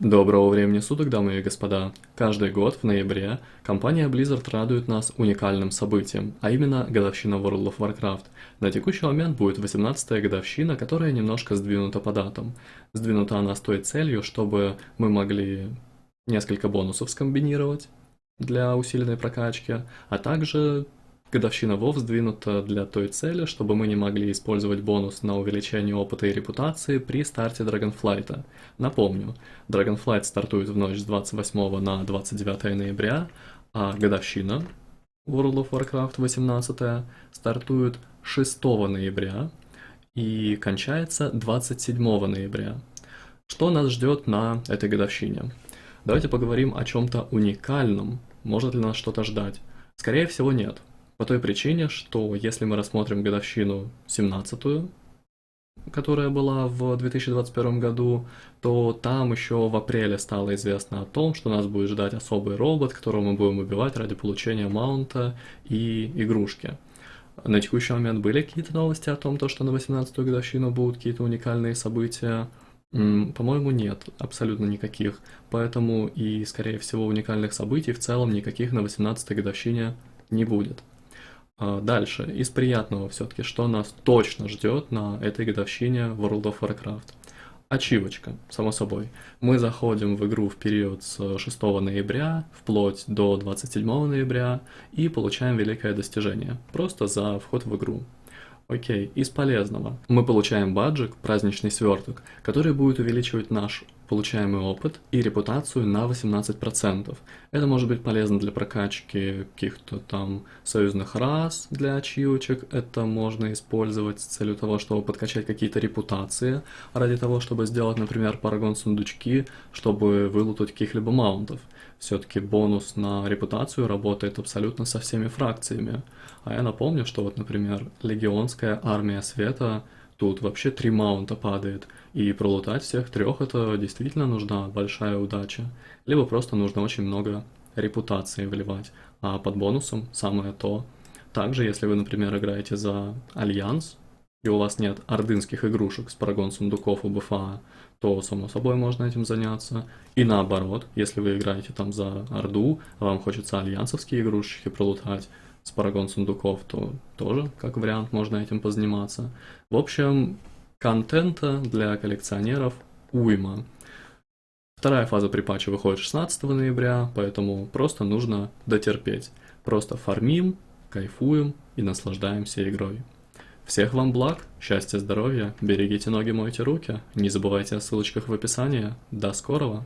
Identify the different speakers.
Speaker 1: Доброго времени суток, дамы и господа! Каждый год в ноябре компания Blizzard радует нас уникальным событием, а именно годовщина World of Warcraft. На текущий момент будет 18-я годовщина, которая немножко сдвинута по датам. Сдвинута она с той целью, чтобы мы могли несколько бонусов скомбинировать для усиленной прокачки, а также Годовщина WoW сдвинута для той цели, чтобы мы не могли использовать бонус на увеличение опыта и репутации при старте Dragonflight. Напомню, Dragonflight стартует в ночь с 28 на 29 ноября, а годовщина World of Warcraft 18 стартует 6 ноября и кончается 27 ноября. Что нас ждет на этой годовщине? Давайте поговорим о чем-то уникальном. Может ли нас что-то ждать? Скорее всего нет. По той причине, что если мы рассмотрим годовщину 17-ю, которая была в 2021 году, то там еще в апреле стало известно о том, что нас будет ждать особый робот, которого мы будем убивать ради получения маунта и игрушки. На текущий момент были какие-то новости о том, что на 18-ю годовщину будут какие-то уникальные события? По-моему, нет, абсолютно никаких. Поэтому и, скорее всего, уникальных событий в целом никаких на 18-й годовщине не будет. А, дальше, из приятного все-таки, что нас точно ждет на этой годовщине World of Warcraft. Ачивочка, само собой. Мы заходим в игру в период с 6 ноября вплоть до 27 ноября и получаем великое достижение, просто за вход в игру. Окей, из полезного. Мы получаем баджик, праздничный сверток, который будет увеличивать наш получаемый опыт и репутацию на 18%. Это может быть полезно для прокачки каких-то там союзных рас для ачивочек, это можно использовать с целью того, чтобы подкачать какие-то репутации, ради того, чтобы сделать, например, парагон сундучки, чтобы вылутать каких-либо маунтов. Все-таки бонус на репутацию работает абсолютно со всеми фракциями. А я напомню, что вот, например, Легионская армия света Тут вообще три маунта падает, и пролутать всех трех это действительно нужна большая удача. Либо просто нужно очень много репутации вливать, а под бонусом самое то. Также, если вы, например, играете за Альянс, и у вас нет ордынских игрушек с paragon сундуков у BFA, то, само собой, можно этим заняться. И наоборот, если вы играете там за Орду, а вам хочется альянсовские игрушечки пролутать, с paragon сундуков, то тоже, как вариант, можно этим позаниматься. В общем, контента для коллекционеров уйма. Вторая фаза припача выходит 16 ноября, поэтому просто нужно дотерпеть. Просто фармим, кайфуем и наслаждаемся игрой. Всех вам благ, счастья, здоровья, берегите ноги, мойте руки, не забывайте о ссылочках в описании. До скорого!